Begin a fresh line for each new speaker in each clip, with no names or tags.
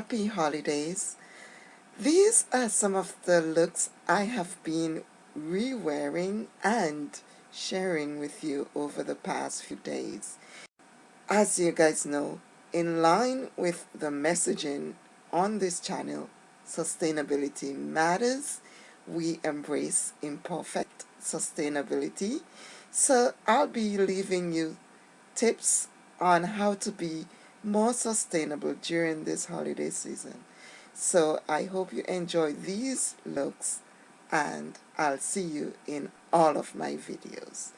happy holidays. These are some of the looks I have been re-wearing and sharing with you over the past few days. As you guys know, in line with the messaging on this channel, sustainability matters. We embrace imperfect sustainability. So I'll be leaving you tips on how to be more sustainable during this holiday season. So I hope you enjoy these looks and I'll see you in all of my videos.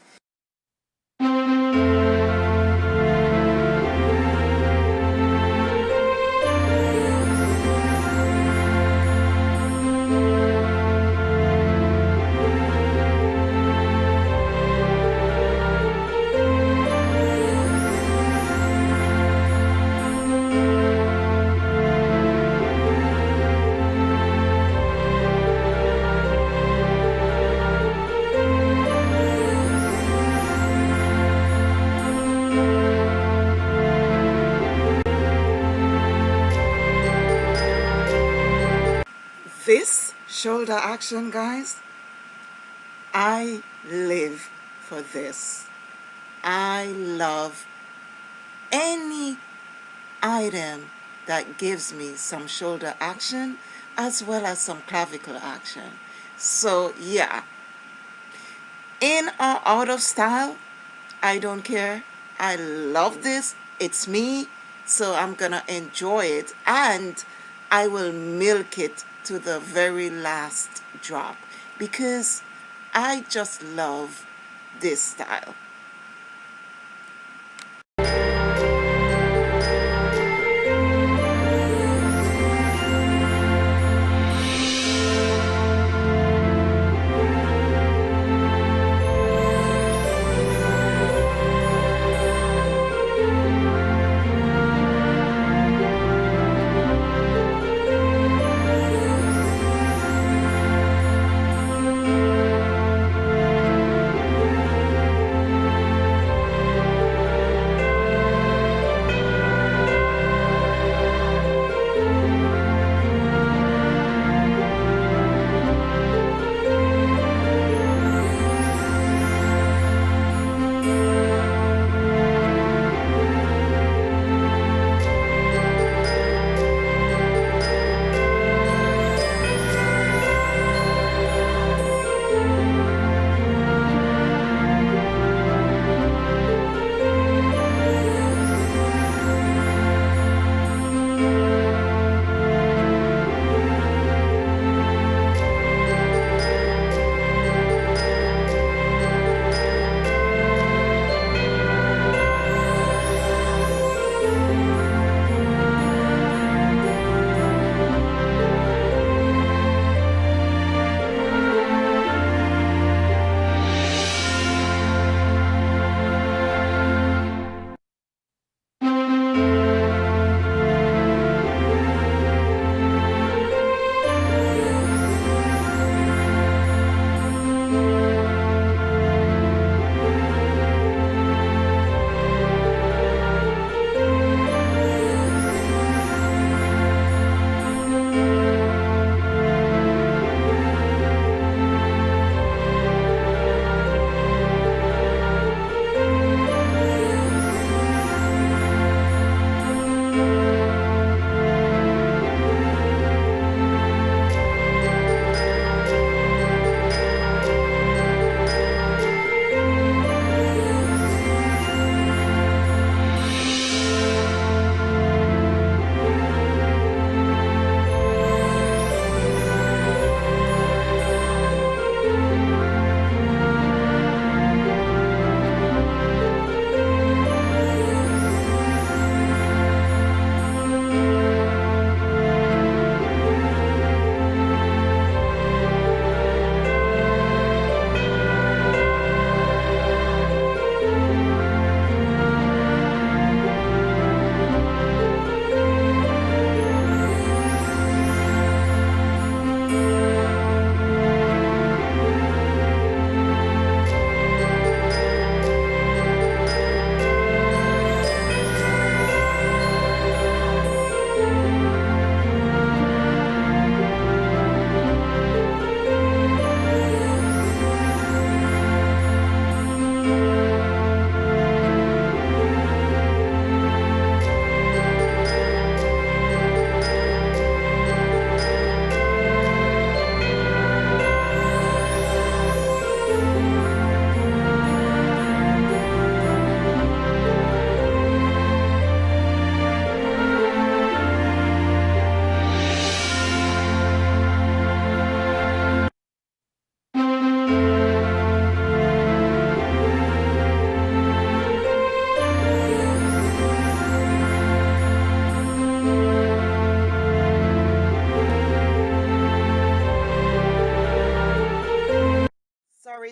This shoulder action guys I live for this. I love any item that gives me some shoulder action as well as some clavicle action. So yeah. In or out of style I don't care. I love this. It's me. So I'm gonna enjoy it. And I will milk it to the very last drop because I just love this style.
Música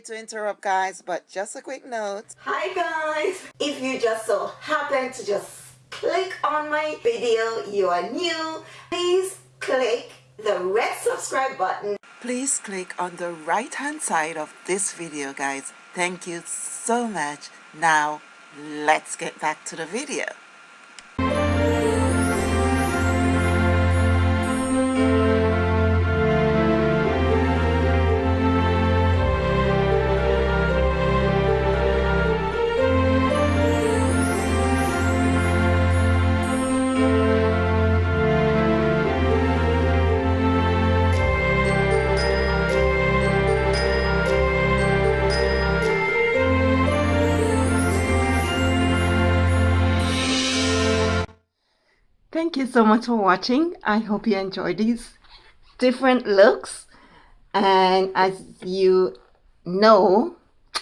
sorry to interrupt guys, but just a quick note.
Hi guys! If you just so happen to just click on my video, you are new, please click the red subscribe button.
Please click on the right hand side of this video guys. Thank you so much. Now let's get back to the video. Thank you so much for watching. I hope you enjoyed these different looks. And as you know,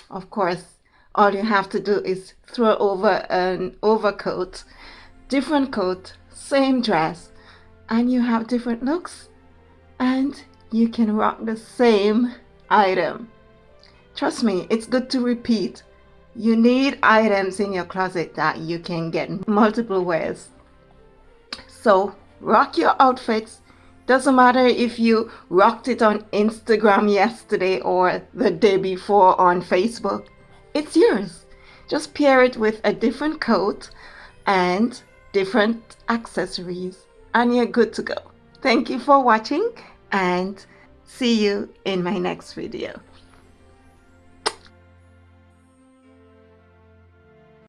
of course, all you have to do is throw over an overcoat, different coat, same dress, and you have different looks. And you can rock the same item. Trust me, it's good to repeat. You need items in your closet that you can get multiple wears. So rock your outfits. Doesn't matter if you rocked it on Instagram yesterday or the day before on Facebook. It's yours. Just pair it with a different coat and different accessories and you're good to go. Thank you for watching and see you in my next video.